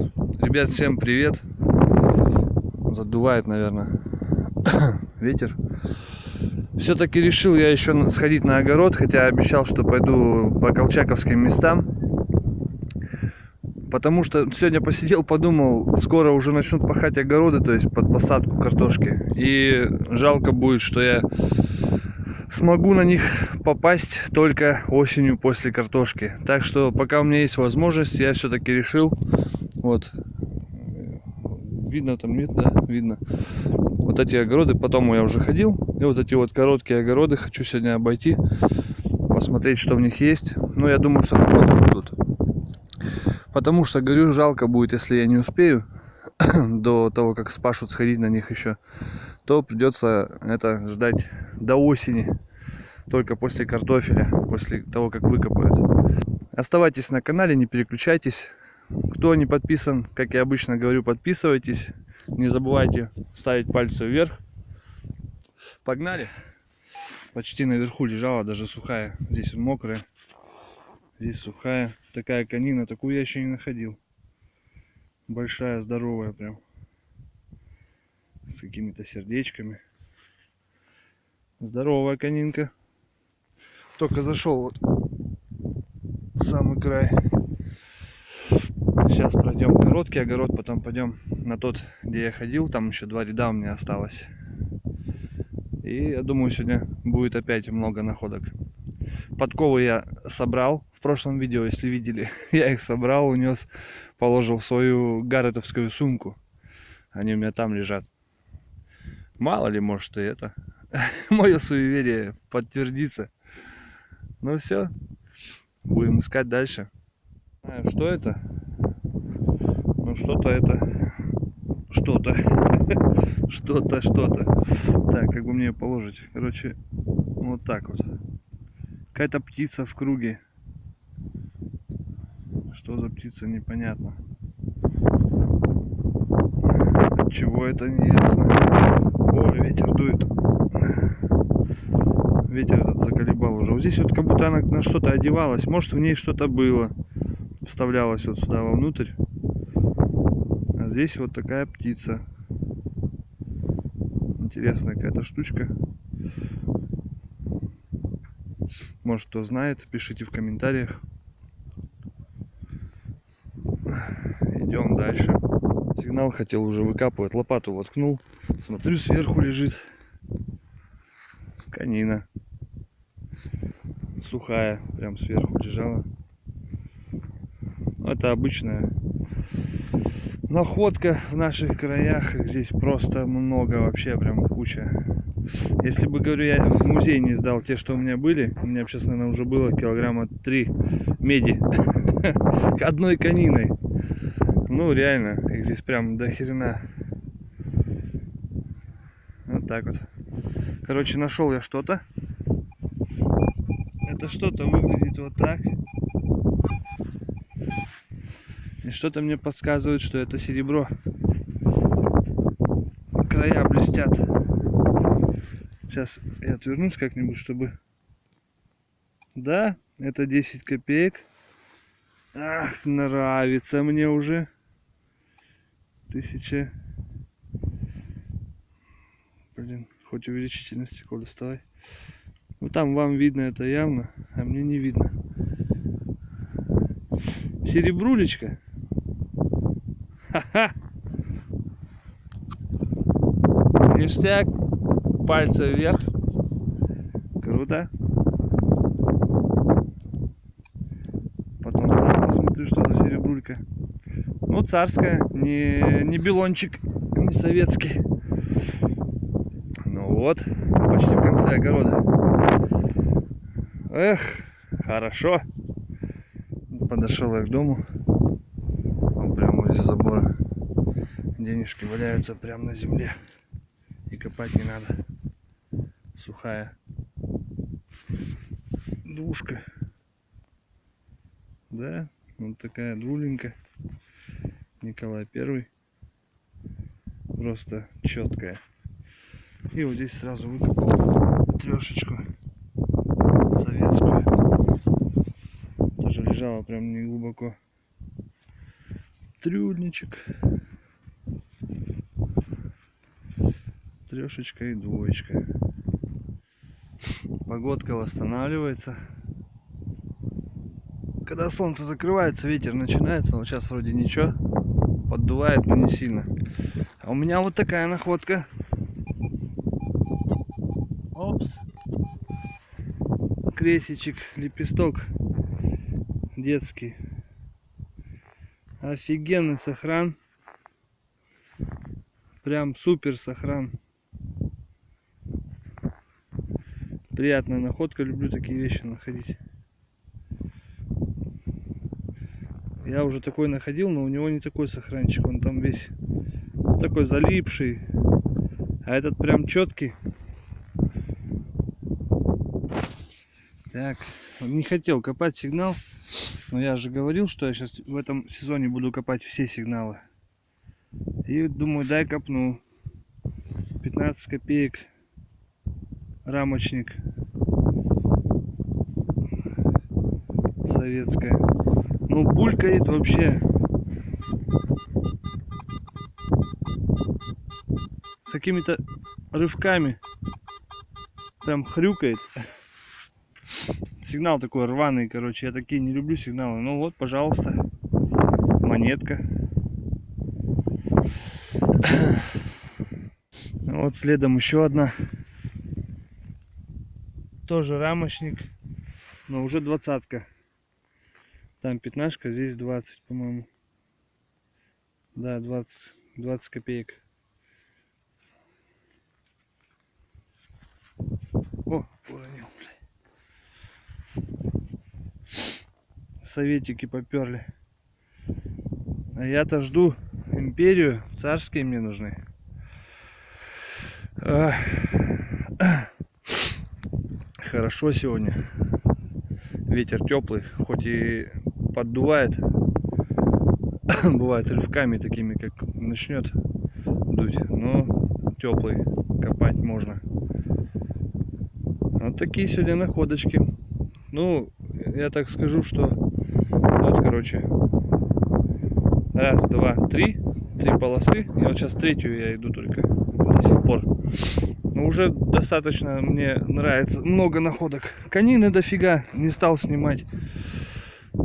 Ребят, всем привет. Задувает, наверное, ветер. Все-таки решил я еще сходить на огород, хотя обещал, что пойду по колчаковским местам. Потому что сегодня посидел, подумал, скоро уже начнут пахать огороды, то есть под посадку картошки. И жалко будет, что я смогу на них попасть только осенью после картошки. Так что пока у меня есть возможность, я все-таки решил, вот, видно там, нет, да, видно, вот эти огороды, потом я уже ходил, и вот эти вот короткие огороды хочу сегодня обойти, посмотреть, что в них есть. Ну, я думаю, что находки будут. Потому что, говорю, жалко будет, если я не успею до того, как спашут, сходить на них еще, то придется это ждать до осени, только после картофеля, после того, как выкопают. Оставайтесь на канале, не переключайтесь. Кто не подписан, как я обычно говорю, подписывайтесь. Не забывайте ставить пальцы вверх. Погнали. Почти наверху лежала, даже сухая. Здесь мокрая, здесь сухая. Такая конина, такую я еще не находил. Большая, здоровая прям. С какими-то сердечками. Здоровая конинка. Только зашел вот самый край. Сейчас пройдем короткий огород, потом пойдем на тот, где я ходил. Там еще два ряда у меня осталось. И я думаю, сегодня будет опять много находок. Подковы я собрал в прошлом видео, если видели. Я их собрал, унес, положил в свою гарретовскую сумку. Они у меня там лежат. Мало ли, может, и это. Мое суеверие подтвердится. Ну все, будем искать дальше. Что это? Ну что-то это, что-то, что-то, что-то. Так, как бы мне положить? Короче, вот так вот. Какая-то птица в круге. Что за птица, непонятно. Чего это, не ясно. О, ветер дует ветер этот заколебал уже. Вот здесь вот как будто она на что-то одевалась. Может в ней что-то было. Вставлялась вот сюда вовнутрь. Здесь вот такая птица. Интересная какая-то штучка. Может кто знает, пишите в комментариях. Идем дальше. Сигнал хотел уже выкапывать. Лопату воткнул. Смотрю, сверху лежит конина сухая, прям сверху лежала. Это обычная находка в наших краях. Их здесь просто много, вообще прям куча. Если бы, говорю, я в музей не сдал те, что у меня были, у меня сейчас, наверное, уже было килограмма 3 меди одной кониной. Ну, реально, их здесь прям до хрена. Вот так вот. Короче, нашел я что-то это что-то выглядит вот так. И что-то мне подсказывает, что это серебро. Края блестят. Сейчас я отвернусь как-нибудь, чтобы... Да, это 10 копеек. Ах, нравится мне уже. Тысяча... Блин, хоть увеличительное стекло доставай. Ну там вам видно это явно, а мне не видно. Серебрулечка. Ха-ха. Ништяк. Пальцы вверх. Круто. Потом сам посмотрю, что за серебрулька. Ну, царская, не, не белончик, не советский. Ну вот, почти в конце огорода. Эх, хорошо. Подошел я к дому. Возле забора. Денежки валяются прямо на земле. И копать не надо. Сухая. Душка. Да, вот такая друленька. Николай Первый. Просто четкая. И вот здесь сразу выкопал трешечку советскую. Тоже лежала прям не глубоко. Трюльничек. Трешечка и двоечка. Погодка восстанавливается. Когда солнце закрывается, ветер начинается. Но сейчас вроде ничего. Поддувает, но не сильно. А у меня вот такая находка. Опс. Кресичек, лепесток детский. Офигенный сохран. Прям супер сохран. Приятная находка. Люблю такие вещи находить. Я уже такой находил, но у него не такой сохранчик. Он там весь такой залипший. А этот прям четкий. Так, не хотел копать сигнал. Но я же говорил, что я сейчас в этом сезоне буду копать все сигналы. И думаю, дай копну. 15 копеек. Рамочник. Советская. Ну, булькает вообще. С какими-то рывками. Прям хрюкает сигнал такой рваный, короче. Я такие не люблю сигналы. Ну вот, пожалуйста, монетка. Вот следом еще одна. Тоже рамочник, но уже двадцатка. Там пятнашка, здесь 20, по-моему. Да, 20, 20 копеек. О, уронил советики поперли. А я-то жду империю, царские мне нужны. Хорошо сегодня. Ветер теплый, хоть и поддувает. Бывает рывками такими, как начнет дуть. Но теплый, копать можно. Вот такие сегодня находочки. Ну, я так скажу, что короче, раз, два, три, три полосы. И вот сейчас третью я иду только до сих пор. Но уже достаточно мне нравится. Много находок. Конины дофига. Не стал снимать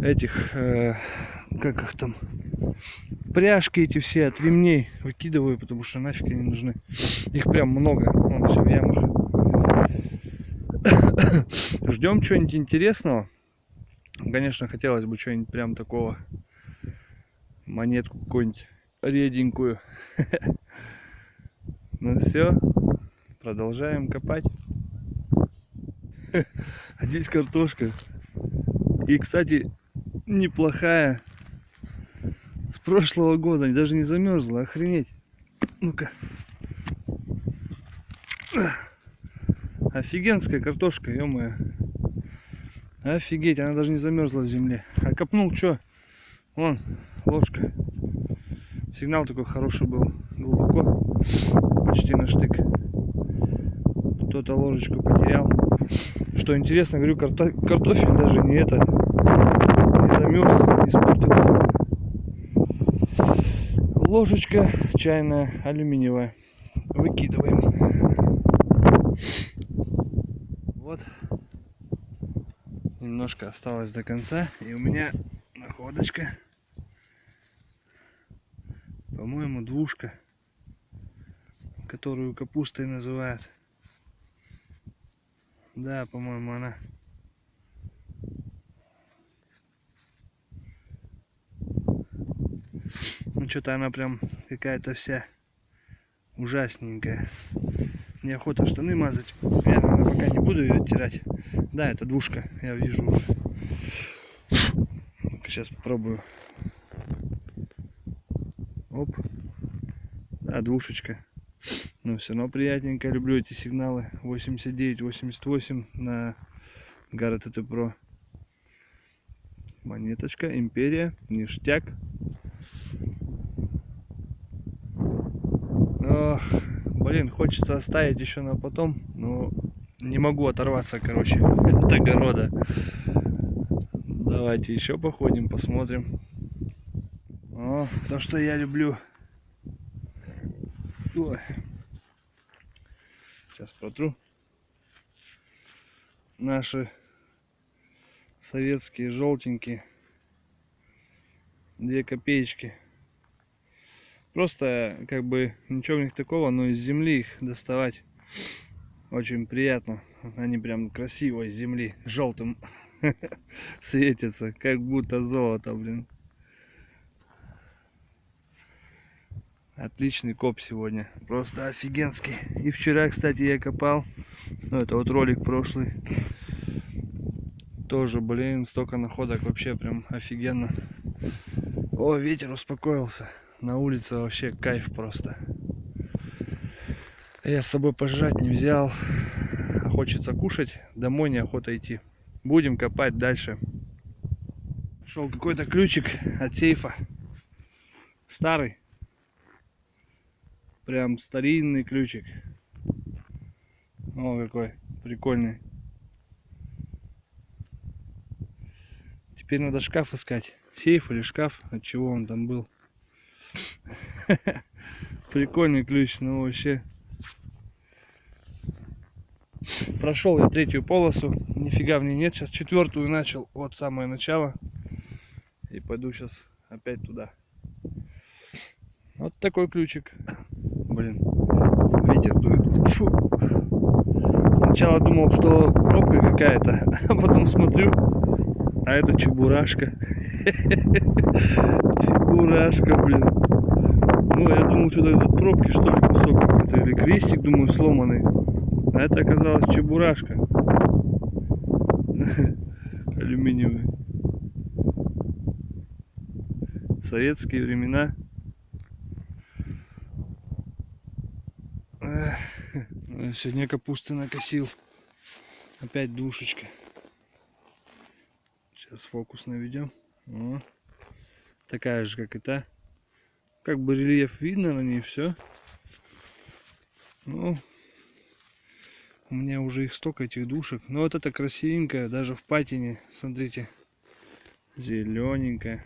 этих, э, как их там, пряжки эти все от ремней выкидываю, потому что нафиг они нужны. Их прям много. Вон все в ямах. Ждем чего-нибудь интересного. Конечно, хотелось бы что-нибудь прям такого, монетку какую-нибудь реденькую. Ну все, продолжаем копать. А здесь картошка. И, кстати, неплохая. С прошлого года, даже не замерзла, охренеть. Ну-ка. Офигенская картошка, ё-моё. Офигеть, она даже не замерзла в земле. А копнул что? Вон, ложка. Сигнал такой хороший был. Глубоко. Почти на штык. Кто-то ложечку потерял. Что интересно, говорю, карто картофель даже не это. Не замерз, не испортился. Ложечка чайная, алюминиевая. Выкидываем. Вот немножко осталось до конца. И у меня находочка. По-моему, двушка. Которую капустой называют. Да, по-моему, она. Ну, что-то она прям какая-то вся ужасненькая. Неохота штаны мазать. Я, пока не буду ее оттирать. Да, это двушка, я вижу уже. Сейчас попробую. Оп. Да, двушечка. Но все равно приятненько. Люблю эти сигналы. 89-88 на Garrett TT Pro. Монеточка, империя, ништяк. Ох, блин, хочется оставить еще на потом, но не могу оторваться, короче, от огорода. Давайте еще походим, посмотрим. О, то, что я люблю. Ой. Сейчас протру. Наши советские желтенькие. Две копеечки. Просто как бы ничего в них такого, но из земли их доставать очень приятно. Они прям красиво из земли желтым светятся, как будто золото, блин. Отличный коп сегодня. Просто офигенский. И вчера, кстати, я копал. Ну, это вот ролик прошлый. Тоже, блин, столько находок. Вообще прям офигенно. О, ветер успокоился. На улице вообще кайф просто. Я с собой пожрать не взял. А хочется кушать. Домой неохота идти. Будем копать дальше. Шел какой-то ключик от сейфа. Старый. Прям старинный ключик. О, какой прикольный. Теперь надо шкаф искать. Сейф или шкаф, от чего он там был. Прикольный ключ, но вообще. Прошел я третью полосу, нифига в ней нет. Сейчас четвертую начал, вот самое начало. И пойду сейчас опять туда. Вот такой ключик. Блин, ветер дует. Фу. Сначала думал, что пробка какая-то, а потом смотрю, а это чебурашка. Чебурашка, блин. Ну, я думал, что-то тут пробки, что ли, кусок какой-то, или крестик, думаю, сломанный. А это оказалось чебурашка. Алюминиевый. Советские времена. Сегодня капусты накосил. Опять душечка. Сейчас фокус наведем. О, такая же, как и та. Как бы рельеф видно на ней все. Ну, у меня уже их столько этих душек. Но вот это красивенькая, даже в патине. Смотрите, зелененькая.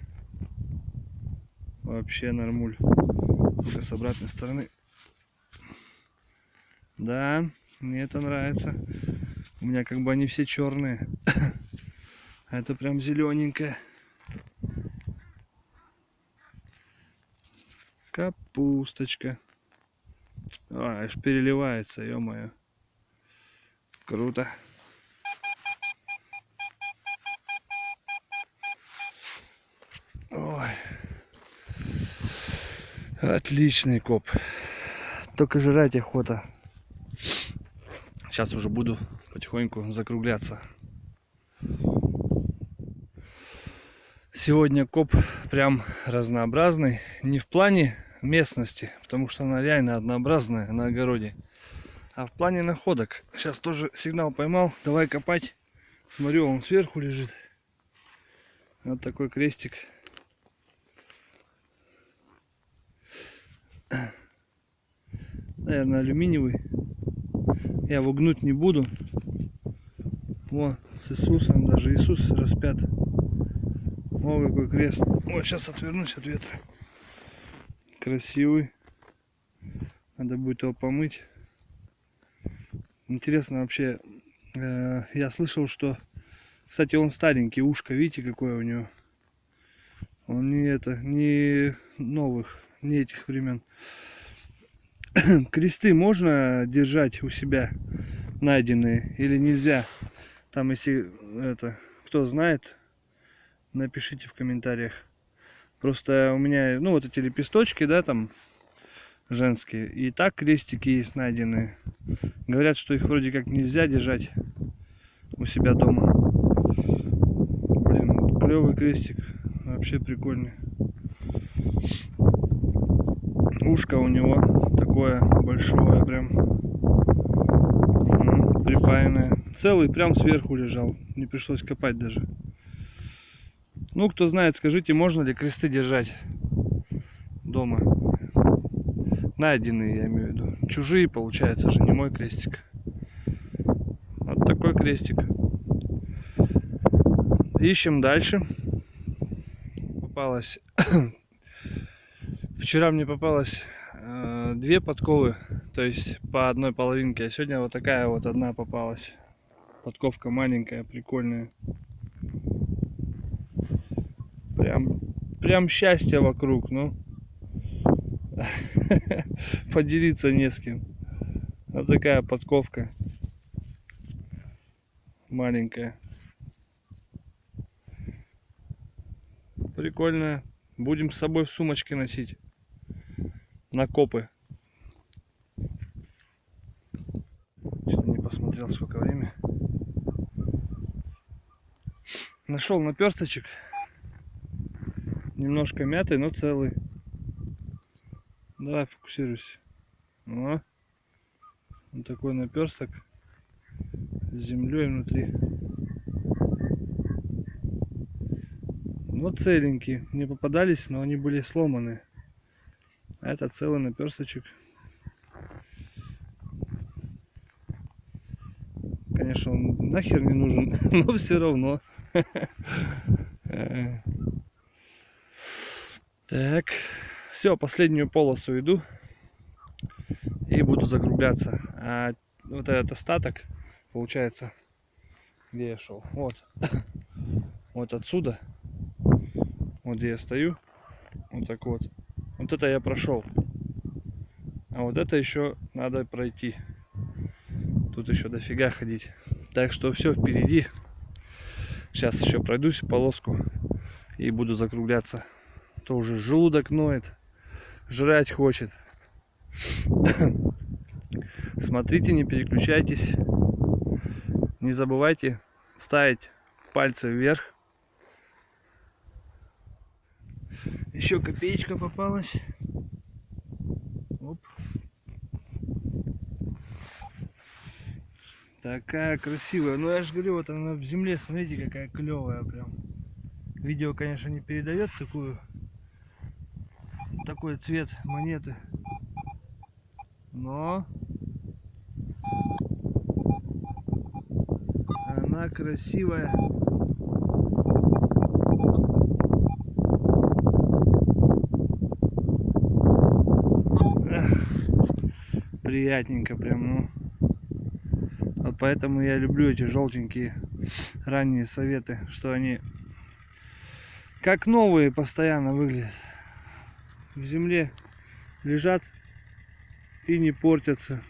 Вообще нормуль. Только с обратной стороны. Да, мне это нравится. У меня как бы они все черные. А это прям зелененькая. Капусточка. А, аж переливается, ё-моё. Круто. Ой. Отличный коп. Только жрать охота. Сейчас уже буду потихоньку закругляться. Сегодня коп прям разнообразный. Не в плане местности, потому что она реально однообразная на огороде. А в плане находок. Сейчас тоже сигнал поймал. Давай копать. Смотрю, он сверху лежит. Вот такой крестик. Наверное, алюминиевый. Я его гнуть не буду. Во, с Иисусом, даже Иисус распят. О, какой крест. Вот сейчас отвернусь от ветра. Красивый. Надо будет его помыть. Интересно вообще, э, я слышал, что, кстати, он старенький, ушко, видите, какое у него. Он не это, не новых, не этих времен. кресты можно держать у себя найденные или нельзя? Там, если это, кто знает, напишите в комментариях. Просто у меня, ну, вот эти лепесточки, да, там, женские. И так крестики есть найденные. Говорят, что их вроде как нельзя держать у себя дома. Блин, клевый крестик. Вообще прикольный. Ушко у него такое большое прям. Припаянное. Целый прям сверху лежал. Не пришлось копать даже. Ну, кто знает, скажите, можно ли кресты держать дома? Найденные, я имею в виду. Чужие, получается же, не мой крестик. Вот такой крестик. Ищем дальше. Попалась Вчера мне попалось э, две подковы, то есть по одной половинке, а сегодня вот такая вот одна попалась. Подковка маленькая, прикольная. Прям, счастье вокруг, ну. Поделиться не с кем. Вот такая подковка. Маленькая. Прикольная. Будем с собой в сумочке носить. На копы. Что-то не посмотрел, сколько время. Нашел наперсточек. Немножко мятый, но целый. Давай фокусируйся. О. Вот такой наперсток с землей внутри. Вот целенькие. Мне попадались, но они были сломаны. А это целый наперсточек. Конечно, он нахер не нужен, но все равно. Так, все, последнюю полосу иду и буду закругляться. А вот этот остаток, получается, где я шел? Вот, вот отсюда, вот где я стою, вот так вот. Вот это я прошел. А вот это еще надо пройти. Тут еще дофига ходить. Так что все впереди. Сейчас еще пройдусь полоску и буду закругляться. Уже желудок ноет, жрать хочет. Смотрите, не переключайтесь. Не забывайте ставить пальцы вверх. Еще копеечка попалась. Оп. Такая красивая. Ну я же говорю, вот она в земле, смотрите, какая клевая прям. Видео, конечно, не передает такую такой цвет монеты. Но она красивая. приятненько прям, ну. Вот поэтому я люблю эти желтенькие ранние советы, что они как новые постоянно выглядят. В земле лежат и не портятся.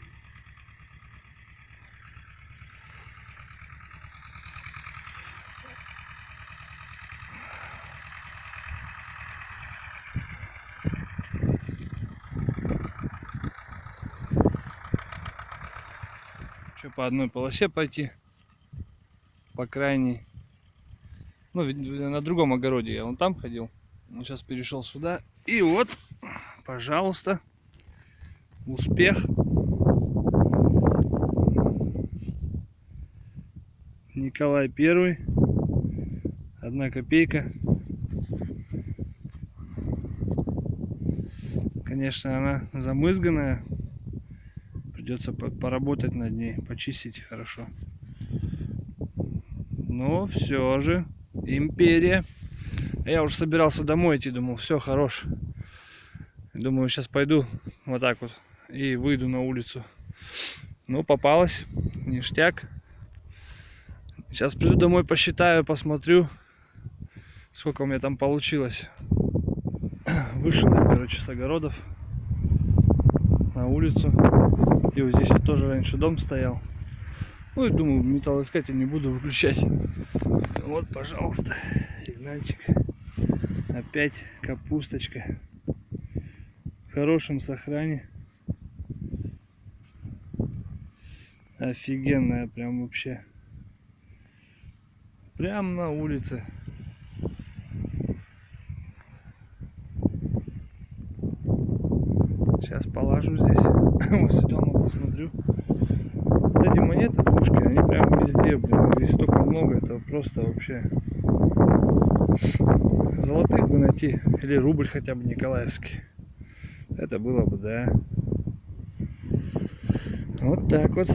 Что по одной полосе пойти, по крайней. Ну, на другом огороде я вон там ходил. Но сейчас перешел сюда. И вот, пожалуйста, успех. Николай Первый. Одна копейка. Конечно, она замызганная. Придется поработать над ней, почистить хорошо. Но все же империя. Я уже собирался домой идти, думал, все, хорош. Думаю, сейчас пойду вот так вот и выйду на улицу. Ну, попалась, ништяк. Сейчас приду домой, посчитаю, посмотрю, сколько у меня там получилось. Вышел короче, с огородов на улицу. И вот здесь вот тоже раньше дом стоял. Ну и думаю, металлоискатель не буду выключать. Вот, пожалуйста, сигнальчик. Опять капусточка. Хорошем сохране. Офигенная прям вообще. Прям на улице. Сейчас положу здесь, возле дома посмотрю. Вот эти монеты, двушки, они прям везде, блин. Здесь столько много, это просто вообще... Золотых бы найти, или рубль хотя бы николаевский. Это было бы, да. Вот так вот.